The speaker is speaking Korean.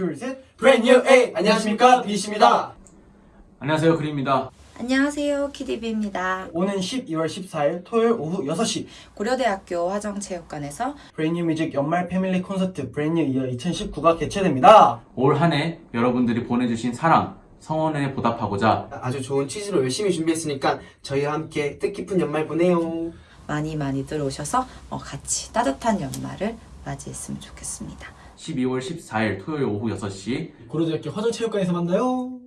둘, 셋. Brand New A! 안녕하십니까, 비씨입니다. 안녕하세요 그림입니다 안녕하세요. 키디비입니다. 오는 12월 14일 토요일 오후 6시 고려대학교 화정체육관에서 Brand New Music 연말 패밀리 콘서트 Brand New Year 2019가 개최됩니다. 올 한 해 여러분들이 보내주신 사랑 성원에 보답하고자 아주 좋은 취지로 열심히 준비했으니까 저희와 함께 뜻깊은 연말 보내요. 많이 많이들 오셔서 어, 같이 따뜻한 연말을 맞이했으면 좋겠습니다. 12월 14일 토요일 오후 6시 고려대학교 화정체육관에서 만나요.